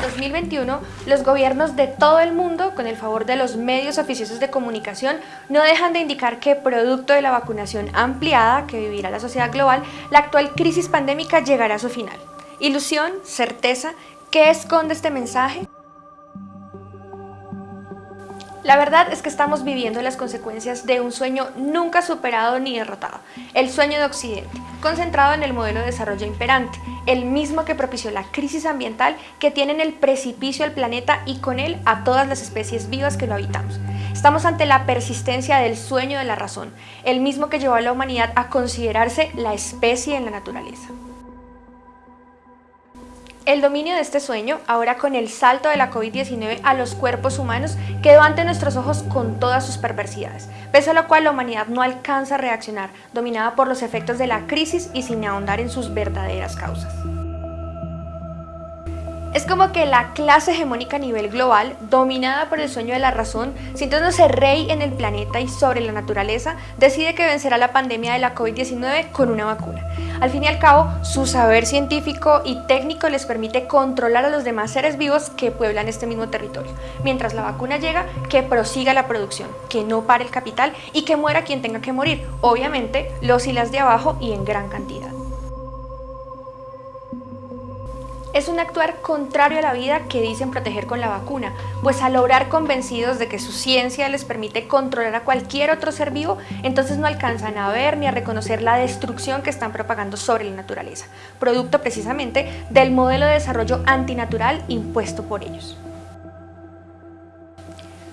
el 2021, los gobiernos de todo el mundo, con el favor de los medios oficiosos de comunicación, no dejan de indicar que producto de la vacunación ampliada que vivirá la sociedad global, la actual crisis pandémica llegará a su final. Ilusión, certeza, ¿qué esconde este mensaje? La verdad es que estamos viviendo las consecuencias de un sueño nunca superado ni derrotado, el sueño de Occidente, concentrado en el modelo de desarrollo imperante, el mismo que propició la crisis ambiental que tiene en el precipicio al planeta y con él a todas las especies vivas que lo habitamos. Estamos ante la persistencia del sueño de la razón, el mismo que llevó a la humanidad a considerarse la especie en la naturaleza. El dominio de este sueño, ahora con el salto de la COVID-19 a los cuerpos humanos, quedó ante nuestros ojos con todas sus perversidades, pese a lo cual la humanidad no alcanza a reaccionar, dominada por los efectos de la crisis y sin ahondar en sus verdaderas causas. Es como que la clase hegemónica a nivel global, dominada por el sueño de la razón, sintiéndose rey en el planeta y sobre la naturaleza, decide que vencerá la pandemia de la COVID-19 con una vacuna. Al fin y al cabo, su saber científico y técnico les permite controlar a los demás seres vivos que pueblan este mismo territorio. Mientras la vacuna llega, que prosiga la producción, que no pare el capital y que muera quien tenga que morir, obviamente los y las de abajo y en gran cantidad. Es un actuar contrario a la vida que dicen proteger con la vacuna, pues al lograr convencidos de que su ciencia les permite controlar a cualquier otro ser vivo, entonces no alcanzan a ver ni a reconocer la destrucción que están propagando sobre la naturaleza, producto precisamente del modelo de desarrollo antinatural impuesto por ellos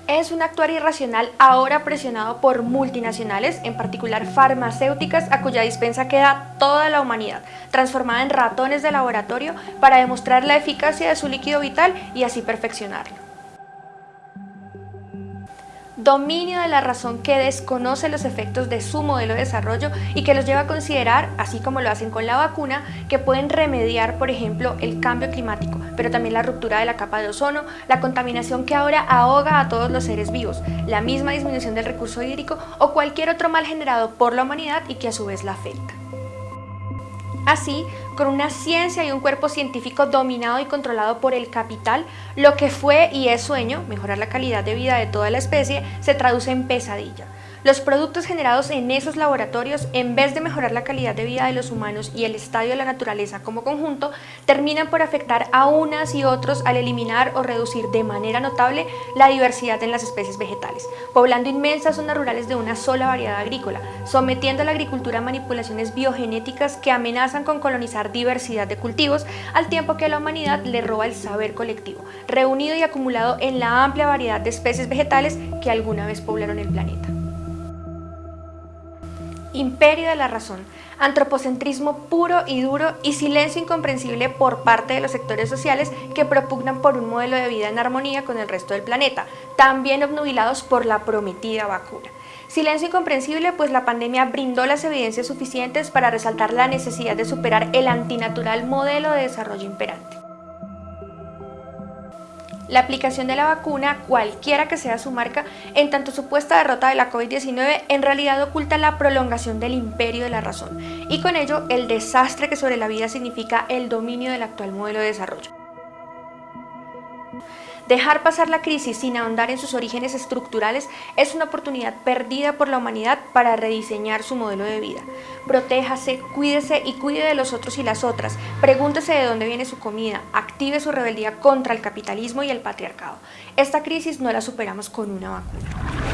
es un actuar irracional ahora presionado por multinacionales, en particular farmacéuticas, a cuya dispensa queda toda la humanidad, transformada en ratones de laboratorio para demostrar la eficacia de su líquido vital y así perfeccionarlo dominio de la razón que desconoce los efectos de su modelo de desarrollo y que los lleva a considerar, así como lo hacen con la vacuna, que pueden remediar, por ejemplo, el cambio climático, pero también la ruptura de la capa de ozono, la contaminación que ahora ahoga a todos los seres vivos, la misma disminución del recurso hídrico o cualquier otro mal generado por la humanidad y que a su vez la afecta. Así, con una ciencia y un cuerpo científico dominado y controlado por el capital, lo que fue y es sueño, mejorar la calidad de vida de toda la especie, se traduce en pesadilla. Los productos generados en esos laboratorios, en vez de mejorar la calidad de vida de los humanos y el estadio de la naturaleza como conjunto, terminan por afectar a unas y otros al eliminar o reducir de manera notable la diversidad en las especies vegetales, poblando inmensas zonas rurales de una sola variedad agrícola, sometiendo a la agricultura a manipulaciones biogenéticas que amenazan con colonizar diversidad de cultivos, al tiempo que a la humanidad le roba el saber colectivo, reunido y acumulado en la amplia variedad de especies vegetales que alguna vez poblaron el planeta imperio de la razón, antropocentrismo puro y duro y silencio incomprensible por parte de los sectores sociales que propugnan por un modelo de vida en armonía con el resto del planeta, también obnubilados por la prometida vacuna. Silencio incomprensible pues la pandemia brindó las evidencias suficientes para resaltar la necesidad de superar el antinatural modelo de desarrollo imperante. La aplicación de la vacuna, cualquiera que sea su marca, en tanto supuesta derrota de la COVID-19, en realidad oculta la prolongación del imperio de la razón y con ello el desastre que sobre la vida significa el dominio del actual modelo de desarrollo. Dejar pasar la crisis sin ahondar en sus orígenes estructurales es una oportunidad perdida por la humanidad para rediseñar su modelo de vida. Protéjase, cuídese y cuide de los otros y las otras. Pregúntese de dónde viene su comida. Active su rebeldía contra el capitalismo y el patriarcado. Esta crisis no la superamos con una vacuna.